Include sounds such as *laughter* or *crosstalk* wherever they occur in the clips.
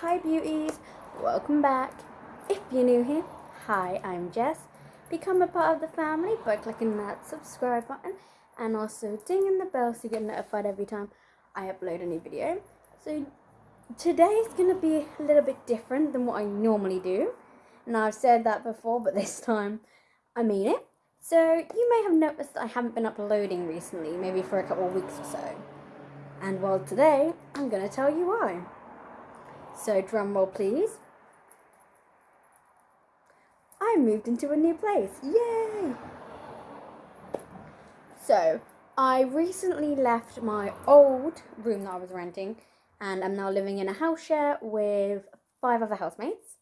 Hi beauties, welcome back. If you're new here, hi, I'm Jess. Become a part of the family by clicking that subscribe button and also dinging the bell so you get notified every time I upload a new video. So today is going to be a little bit different than what I normally do. Now I've said that before, but this time I mean it. So you may have noticed that I haven't been uploading recently, maybe for a couple of weeks or so. And well, today I'm going to tell you why. So drum roll please. I moved into a new place. Yay! So, I recently left my old room that I was renting and I'm now living in a house share with five other housemates.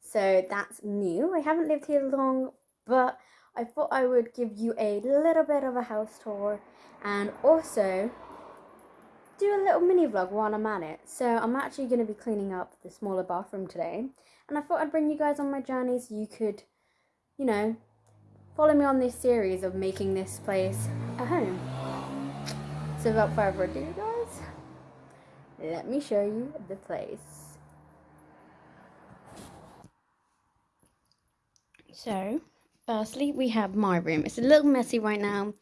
So that's new. I haven't lived here long, but I thought I would give you a little bit of a house tour and also do a little mini vlog while I'm at it. So I'm actually going to be cleaning up the smaller bathroom today. And I thought I'd bring you guys on my journey so you could, you know, follow me on this series of making this place a home. So without further ado guys, let me show you the place. So, firstly we have my room. It's a little messy right now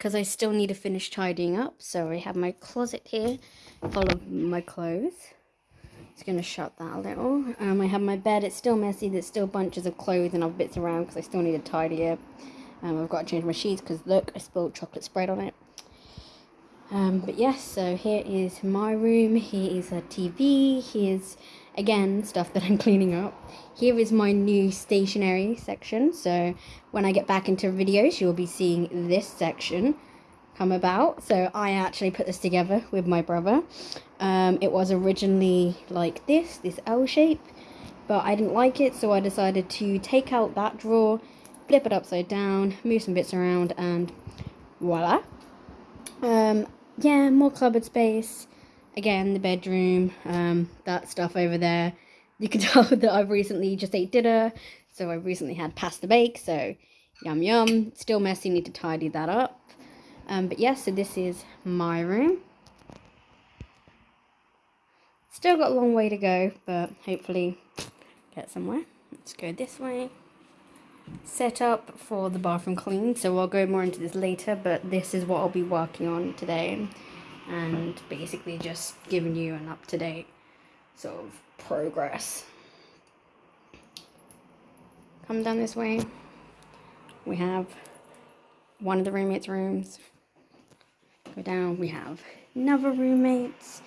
because I still need to finish tidying up. So I have my closet here full of my clothes. Just to shut that a little. Um, I have my bed. It's still messy. There's still bunches of clothes and other bits around because I still need to tidy it. Um, I've got to change my sheets because look, I spilled chocolate spread on it. Um, but yes, so here is my room. Here is a TV. Here's again stuff that I'm *laughs* cleaning up. Here is my new stationery section. So when I get back into videos, you'll be seeing this section come about. So I actually put this together with my brother. Um, it was originally like this, this L shape, but I didn't like it. So I decided to take out that drawer, flip it upside down, move some bits around and voila. Um, yeah, more cupboard space again, the bedroom, um, that stuff over there. You can *laughs* tell that I've recently just ate dinner, so I recently had pasta bake, so yum yum. Still messy, need to tidy that up. Um, but yeah, so this is my room. Still got a long way to go, but hopefully get somewhere. Let's go this way. Set up for the bathroom clean, so I'll go more into this later, but this is what I'll be working on today and basically just giving you an up-to-date sort of progress. Come down this way. We have one of the roommates' rooms. Go down, we have another roommate's.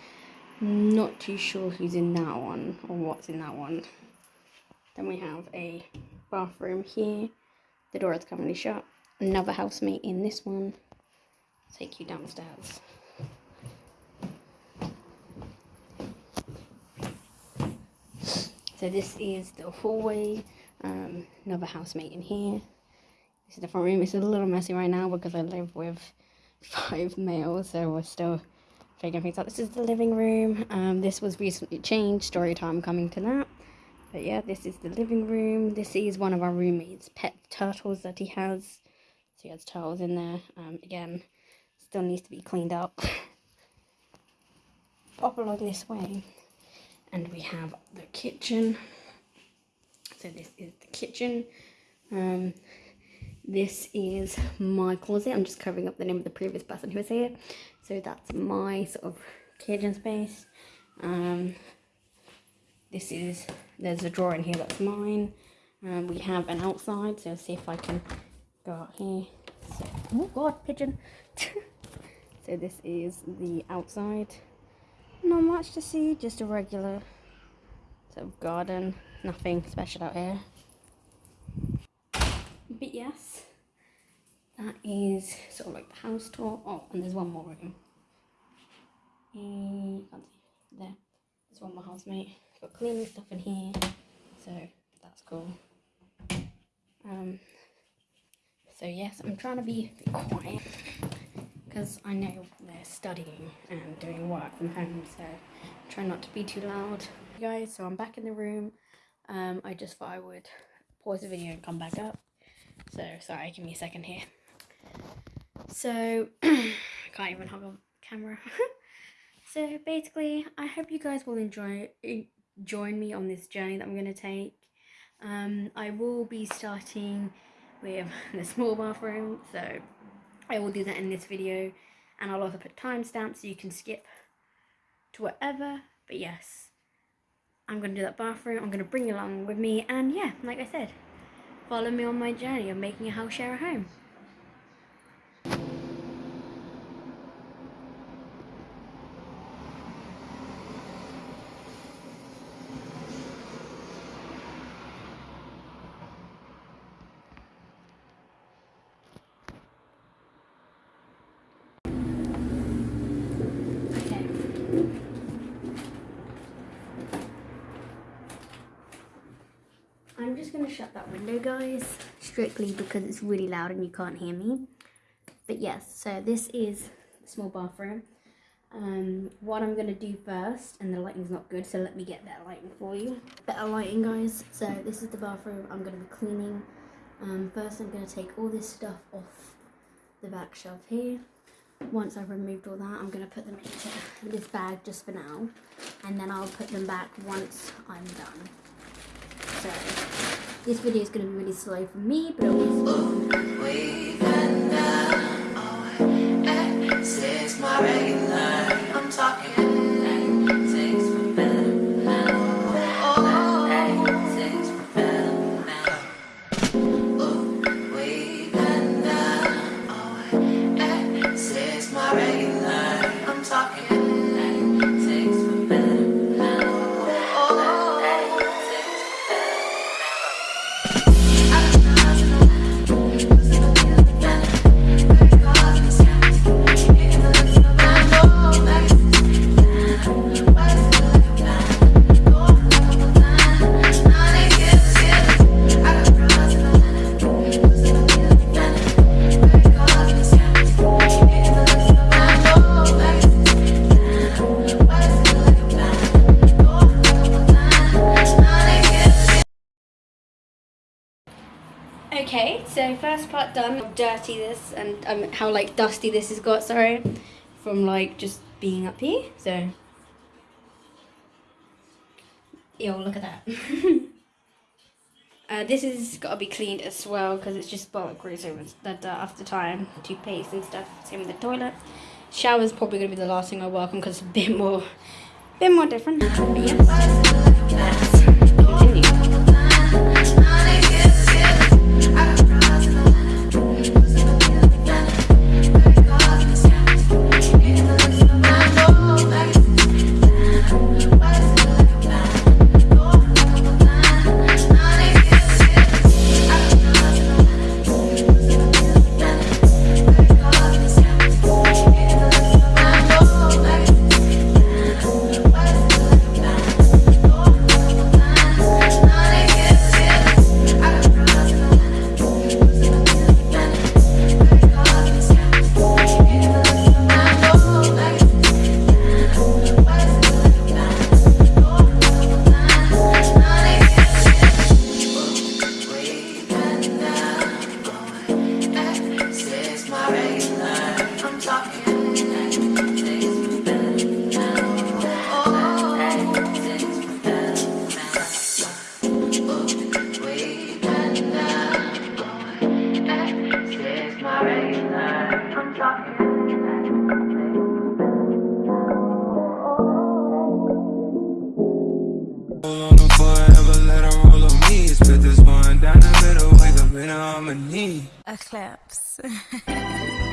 Not too sure who's in that one or what's in that one. Then we have a bathroom here. The door is currently shut. Another housemate in this one. take you downstairs. So this is the hallway, um, another housemate in here. This is the front room. It's a little messy right now because I live with *laughs* five males, so we're still figuring things out. This is the living room. Um, this was recently changed, story time coming to that. But yeah, this is the living room. This is one of our roommates' pet turtles that he has. So he has turtles in there. Um, again, still needs to be cleaned up. *laughs* Pop along this way and we have the kitchen. So this is the kitchen. Um, this is my closet. I'm just covering up the name of the previous person who was here. So that's my sort of kitchen space. Um, this is there's a drawer in here that's mine. Um, we have an outside so see if i can go out here. So, oh god pigeon. *laughs* So this is the outside not much to see, just a regular sort of garden. Nothing special out here. But yes, that is sort of like the house tour. Oh, and there's one more room. You can't see. There. There's one more housemate. Got cleaning stuff in here. So that's cool. Um, so yes, I'm trying to be quiet because I know they're studying and doing work from home, so try not to be too loud. guys, so I'm back in the room. Um, I just thought I would pause the video and come back up. So, sorry, give me a second here. So, I *clears throat* can't even hold a camera. *laughs* so, basically, I hope you guys will enjoy join me on this journey that I'm going to take. Um, I will be starting with *laughs* the small bathroom, so I will do that in this video, and I'll also put timestamps so you can skip to whatever. But yes, I'm going to do that bathroom. I'm going to bring you along with me, and yeah, like I said, follow me on my journey of making a house share a home. Shut that window, guys, strictly because it's really loud and you can't hear me. But yes, so this is a small bathroom. Um, what I'm going to do first, and the lighting's not good, so let me get better lighting for you. Better lighting, guys. So this is the bathroom I'm going to be cleaning. Um, first, I'm going to take all this stuff off the back shelf here. Once I've removed all that, I'm going to put them into this bag just for now. And then I'll put them back once I'm done. So this video is going to be really slow for me, but it dirty this and um, how like dusty this has got, sorry, from like just being up here. So, yo, look at that. *laughs* uh, this has got to be cleaned as well because it's just bulk grease over dirt after time, toothpaste and stuff. Same with the toilet. Shower's probably gonna be the last thing I work on because it's a bit more, bit more different. Eclipse. *laughs*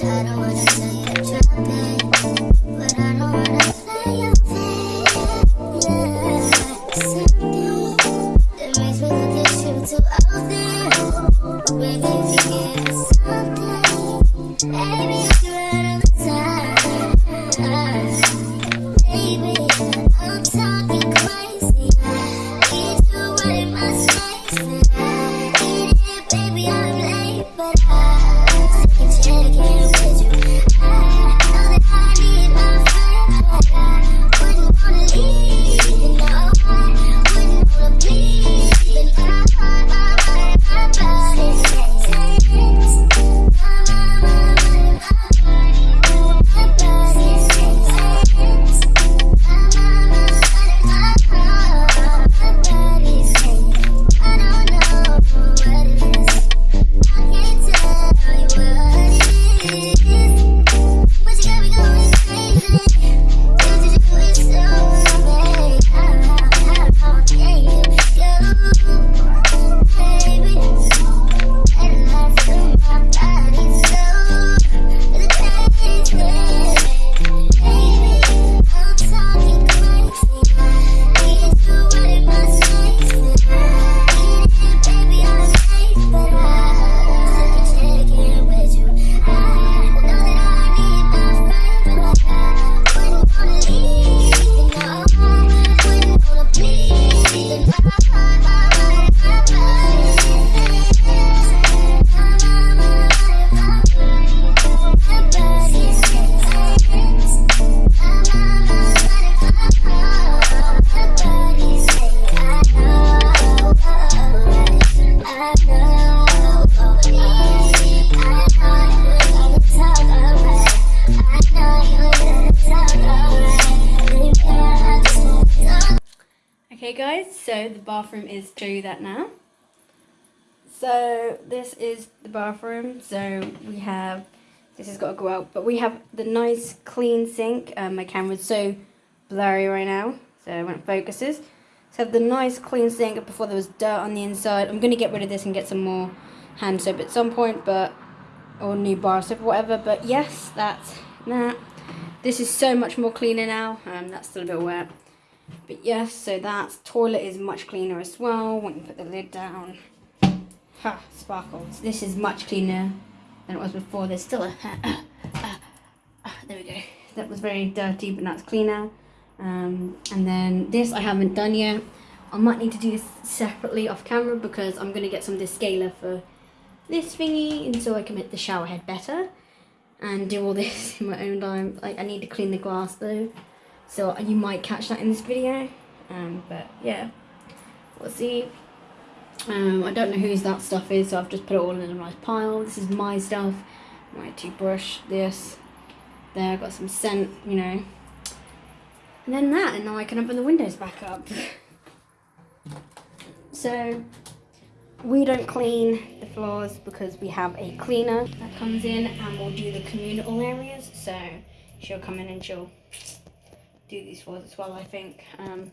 claps. Baby, the bathroom is show you that now. So this is the bathroom. So we have this has got to go out, but we have the nice clean sink. Um, my camera's so blurry right now, so when it focuses. So the nice clean sink before there was dirt on the inside. I'm gonna get rid of this and get some more hand soap at some point, but or new bar soap or whatever. But yes, that's that. This is so much more cleaner now. Um, that's still a bit wet. But yes, so that toilet is much cleaner as well when you put the lid down. Ha, sparkles. This is much cleaner than it was before. There's still a. *coughs* Uh, uh, uh, there we go. That was very dirty, but that's cleaner. Um, and then this I haven't done yet. I might need to do this separately off camera because I'm going to get some descaler for this thingy and so I can make the shower head better and do all *laughs* this in my own time. Like I need to clean the glass though. So you might catch that in this video. Um, but yeah, we'll see. Um, I don't know whose that stuff is, so I've just put it all in a nice pile. This is my stuff. My toothbrush, this, there, I've got some scent, you know. And then that, and now I can open the windows back up. *laughs* so, we don't clean the floors because we have a cleaner that comes in and will do the communal areas. So, she'll come in and she'll do these floors as well, I think. Um,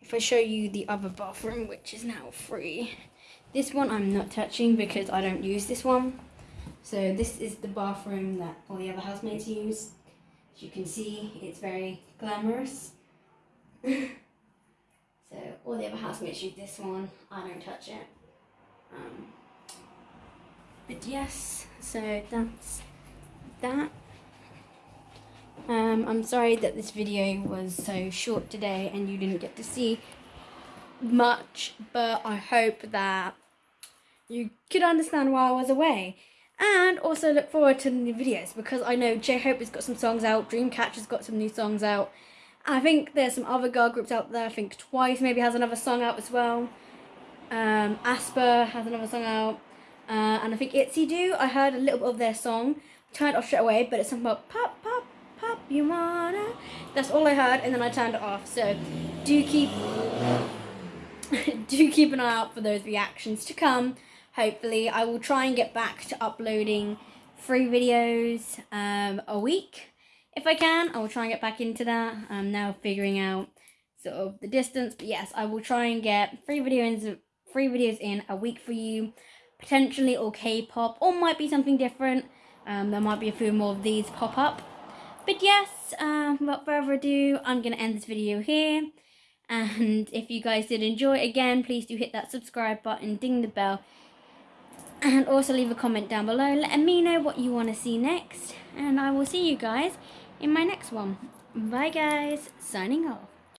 if I show you the other bathroom, which is now free, this one I'm not touching because I don't use this one. So this is the bathroom that all the other housemates use. As you can see, it's very glamorous. *laughs* so all the other housemates use this one. I don't touch it. Um, but yes, so that's that. Um, I'm sorry that this video was so short today and you didn't get to see much, but I hope that you could understand why I was away. And also look forward to new videos because I know J Hope has got some songs out, Dreamcatcher's got some new songs out. I think there's some other girl groups out there. I think Twice maybe has another song out as well. Um, aespa has another song out. Uh, and I think Itzy Do. I heard a little bit of their song. Turned off straight away, but it's something about pop, pop, you wanna. That's all I heard, and then I turned it off. So do keep *laughs* do keep an eye out for those reactions to come. Hopefully, I will try and get back to uploading three videos um, a week. If I can, I will try and get back into that. I'm now figuring out sort of the distance, but yes, I will try and get three videos, three videos in a week for you. Potentially all K-pop, or might be something different. Um, there might be a few more of these pop up. But yes, um, without further ado, I'm going to end this video here. And if you guys did enjoy it again, please do hit that subscribe button, ding the bell. And also leave a comment down below letting me know what you want to see next. And I will see you guys in my next one. Bye guys, signing off.